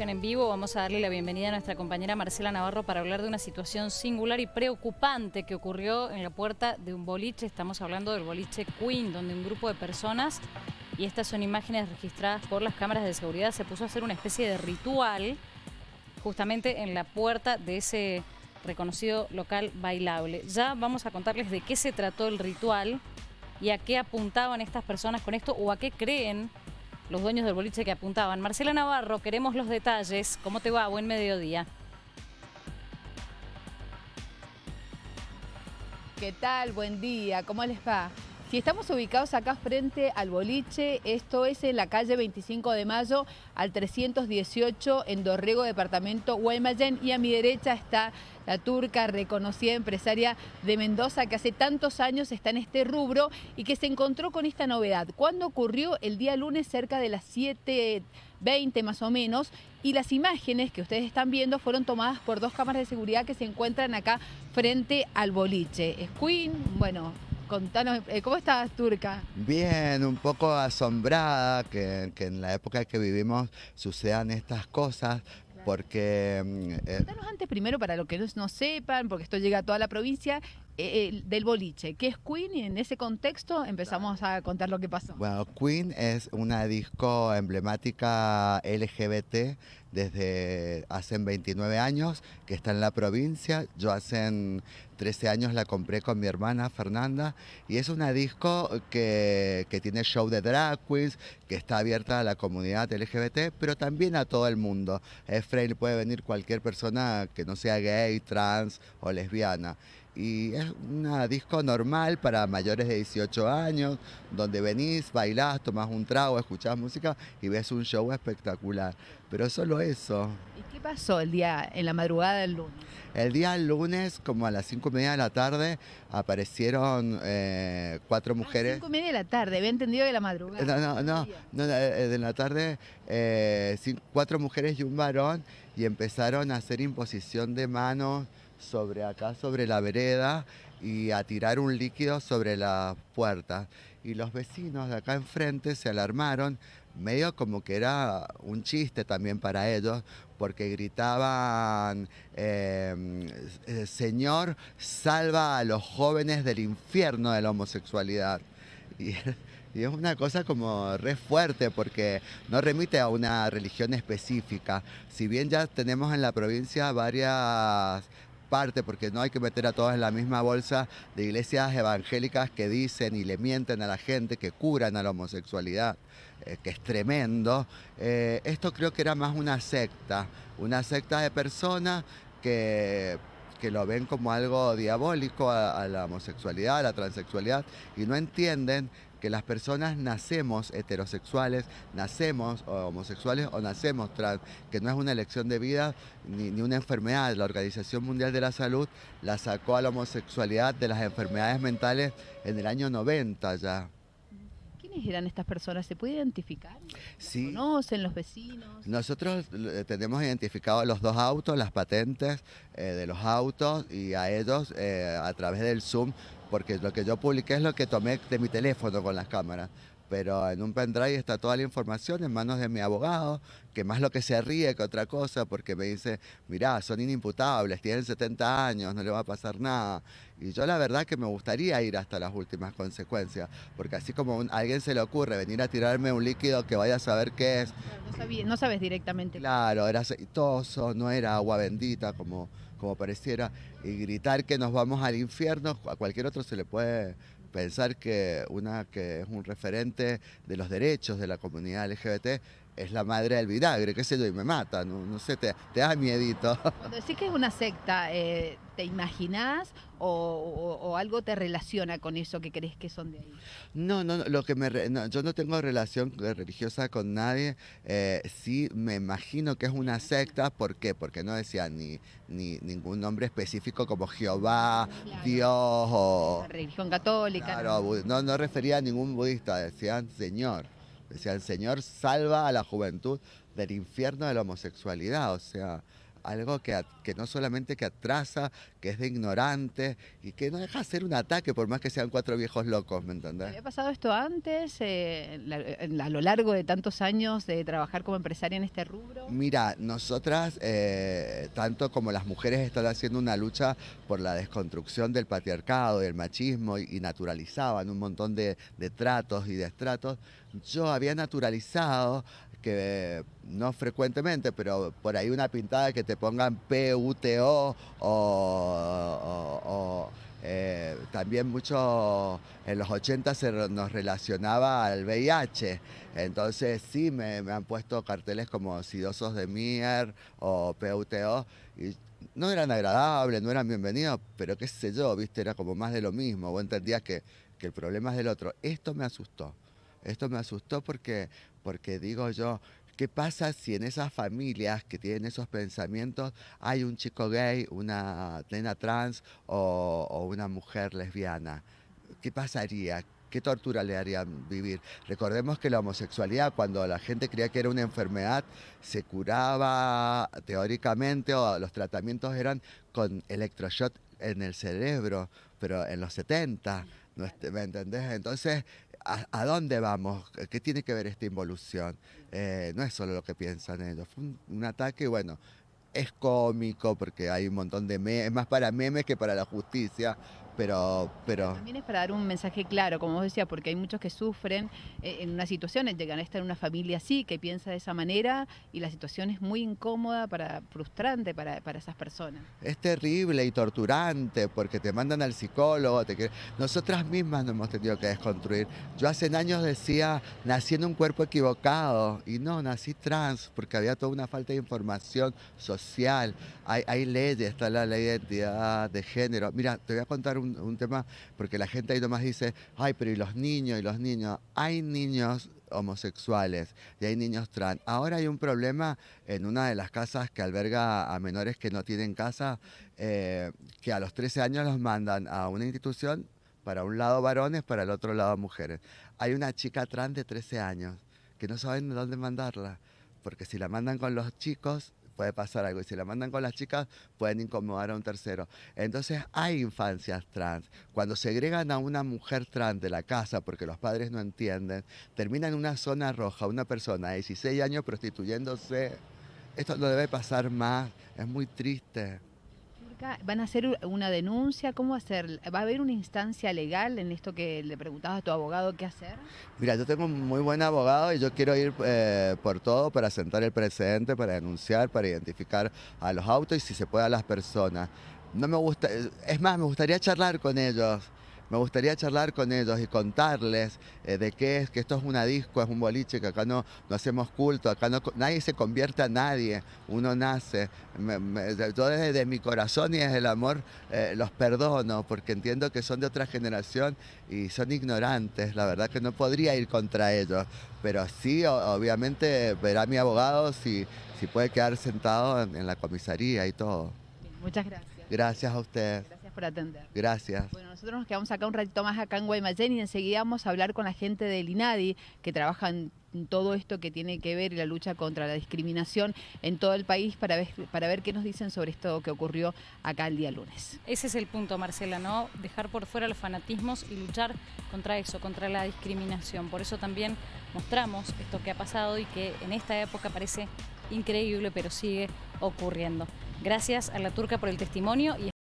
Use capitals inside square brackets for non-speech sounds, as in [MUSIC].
en vivo. Vamos a darle la bienvenida a nuestra compañera Marcela Navarro para hablar de una situación singular y preocupante que ocurrió en la puerta de un boliche. Estamos hablando del boliche Queen, donde un grupo de personas, y estas son imágenes registradas por las cámaras de seguridad, se puso a hacer una especie de ritual justamente en la puerta de ese reconocido local bailable. Ya vamos a contarles de qué se trató el ritual y a qué apuntaban estas personas con esto o a qué creen los dueños del boliche que apuntaban. Marcela Navarro, queremos los detalles. ¿Cómo te va? Buen mediodía. ¿Qué tal? Buen día. ¿Cómo les va? Si estamos ubicados acá frente al boliche, esto es en la calle 25 de Mayo al 318 en Dorrego, departamento Guaymallén, y a mi derecha está la turca reconocida empresaria de Mendoza que hace tantos años está en este rubro y que se encontró con esta novedad. ¿Cuándo ocurrió? El día lunes cerca de las 7.20 más o menos y las imágenes que ustedes están viendo fueron tomadas por dos cámaras de seguridad que se encuentran acá frente al boliche. Es Queen, bueno, Contanos, eh, ¿cómo estás, Turca? Bien, un poco asombrada que, en la época que vivimos sucedan estas cosas, porque... Mm, eh, Contanos antes primero, para los que no, sepan, porque esto llega a toda la provincia, eh, del boliche. ¿Qué es Queen? Y en ese contexto empezamos a contar lo que pasó. Bueno, Queen es una disco emblemática LGBT desde hace 29 años, que está en la provincia. Yo hace 13 años la compré con mi hermana Fernanda y es una disco que, que tiene show de drag queens, que está abierta a la comunidad LGBT, pero también a todo el mundo. Es free, puede venir cualquier persona que no sea gay, trans o lesbiana y es una disco normal para mayores de 18 años, donde venís, bailás, tomás un trago, escuchás música y ves un show espectacular. Pero solo eso. ¿Y qué pasó el día, en la madrugada del lunes? El día lunes, como a las 5 y media de la tarde, aparecieron eh, cuatro mujeres. 5 y media de la tarde, había entendido de la madrugada. No, no, no, eh, de la tarde, eh, cuatro mujeres y un varón, y empezaron a hacer imposición de manos sobre acá, sobre la vereda y a tirar un líquido sobre la puerta. Y los vecinos de acá enfrente se alarmaron, medio como que era un chiste también para ellos, porque gritaban, em, eh, Señor, salva a los jóvenes del infierno de la homosexualidad. Y, y, es una cosa como re fuerte porque no remite a una religión específica. Si bien ya tenemos en la provincia varias parte, porque no hay que meter a todas en la misma bolsa de iglesias evangélicas que dicen y le mienten a la gente, que curan a la homosexualidad, eh, que es tremendo. Eh, esto creo que era más una secta, una secta de personas que que lo ven como algo diabólico a, la homosexualidad, a la transexualidad, y no entienden que las personas nacemos heterosexuales, nacemos homosexuales o nacemos trans, que no es una elección de vida ni, ni, una enfermedad. La Organización Mundial de la Salud la sacó a la homosexualidad de las enfermedades mentales en el año 90 ya. ¿Quiénes eran estas personas? ¿Se puede identificar? Sí. ¿Conocen los vecinos? Nosotros eh, tenemos identificado los dos autos, las patentes eh, de los autos y a ellos eh, a través del Zoom, porque lo que yo publiqué es lo que tomé de mi teléfono con las cámaras pero en un pendrive está toda la información en manos de mi abogado, que más lo que se ríe que otra cosa, porque me dice, mirá, son inimputables, tienen 70 años, no le va a pasar nada. Y yo la verdad que me gustaría ir hasta las últimas consecuencias, porque así como a alguien se le ocurre venir a tirarme un líquido que vaya a saber qué es. No, sabes directamente. Claro, era aceitoso, no era agua bendita como, como pareciera, y gritar que nos vamos al infierno, a cualquier otro se le puede pensar que una que es un referente de los derechos de la comunidad LGBT es la madre del vinagre, qué sé yo, y me mata, no, sé, te, te, da miedito. [LAUGHS] Cuando decís que es una secta, eh, ¿te imaginás o, algo te relaciona con eso que crees que son de ahí? No, no, lo que me yo no tengo relación religiosa con nadie, eh, sí me imagino que es una secta, ¿por qué? Porque no decía ni, ni ningún nombre específico como Jehová, Dios o... La religión católica. Claro, no, no refería a ningún budista, decían Señor. Decía, el Señor salva a la juventud del infierno de la homosexualidad. O sea, algo que, que no solamente que atrasa, que es de ignorante y que no deja de ser un ataque por más que sean cuatro viejos locos, ¿me entendés? ¿Había pasado esto antes, eh, a lo largo de tantos años de trabajar como empresaria en este rubro? Mira, nosotras, eh, tanto como las mujeres, están haciendo una lucha por la desconstrucción del patriarcado, del machismo y, naturalizaban un montón de, de tratos y de estratos. Yo había naturalizado que no frecuentemente, pero por ahí una pintada que te pongan PUTO o, eh, también mucho en los 80 se nos relacionaba al VIH. Entonces sí me, han puesto carteles como Sidosos de Mier o PUTO y no eran agradables, no eran bienvenidos, pero qué sé yo, viste, era como más de lo mismo. Vos entendías que, que el problema es del otro. Esto me asustó. Esto me asustó porque, porque digo yo, ¿qué pasa si en esas familias que tienen esos pensamientos hay un chico gay, una nena trans o, una mujer lesbiana? ¿Qué pasaría? ¿Qué tortura le harían vivir? Recordemos que la homosexualidad, cuando la gente creía que era una enfermedad, se curaba teóricamente o los tratamientos eran con electroshock en el cerebro, pero en los 70, ¿me entendés? Entonces, ¿a, dónde vamos? ¿Qué tiene que ver esta involución? Eh, no es solo lo que piensan ellos. Fue un, ataque, bueno, es cómico porque hay un montón de memes, es más para memes que para la justicia, pero, pero... También es para dar un mensaje claro, como vos decías, porque hay muchos que sufren eh, en una situación, llegan a estar en una familia así, que piensa de esa manera, y la situación es muy incómoda, para, frustrante para, para esas personas. Es terrible y torturante, porque te mandan al psicólogo, te nosotras mismas nos hemos tenido que desconstruir. Yo hace años decía, nací en un cuerpo equivocado, y no, nací trans, porque había toda una falta de información social. Hay, hay leyes, está la ley de identidad de género. Mira, te voy a contar un, tema, porque la gente ahí nomás dice, ay, pero ¿y los niños? ¿Y los niños? Hay niños homosexuales y hay niños trans. Ahora hay un problema en una de las casas que alberga a menores que no tienen casa, eh, que a los 13 años los mandan a una institución, para un lado varones, para el otro lado mujeres. Hay una chica trans de 13 años que no saben de dónde mandarla, porque si la mandan con los chicos, puede pasar algo. Y si la mandan con las chicas, pueden incomodar a un tercero. Entonces hay infancias trans. Cuando segregan a una mujer trans de la casa porque los padres no entienden, termina en una zona roja una persona de 16 años prostituyéndose. Esto no debe pasar más. Es muy triste. ¿Van a hacer una denuncia? ¿Cómo hacer? ¿Va a haber una instancia legal en esto que le preguntabas a tu abogado qué hacer? Mira, yo tengo un muy buen abogado y yo quiero ir eh, por todo para sentar el precedente, para denunciar, para identificar a los autos y si se puede a las personas. No me gusta, es más, me gustaría charlar con ellos me gustaría charlar con ellos y contarles eh, de qué es, que esto es una disco, es un boliche, que acá no, no hacemos culto, acá no, nadie se convierte a nadie, uno nace. yo desde mi corazón y desde el amor eh, los perdono porque entiendo que son de otra generación y son ignorantes, la verdad que no podría ir contra ellos, pero sí, obviamente verá mi abogado si, si puede quedar sentado en, la comisaría y todo. muchas gracias. Gracias a usted por atender. Gracias. Bueno, nosotros nos quedamos acá un ratito más acá en Guaymallén y enseguida vamos a hablar con la gente del INADI que trabaja en todo esto que tiene que ver la lucha contra la discriminación en todo el país para ver, para ver qué nos dicen sobre esto que ocurrió acá el día lunes. Ese es el punto, Marcela, ¿no? Dejar por fuera los fanatismos y luchar contra eso, contra la discriminación. Por eso también mostramos esto que ha pasado y que en esta época parece increíble, pero sigue ocurriendo. Gracias a la turca por el testimonio y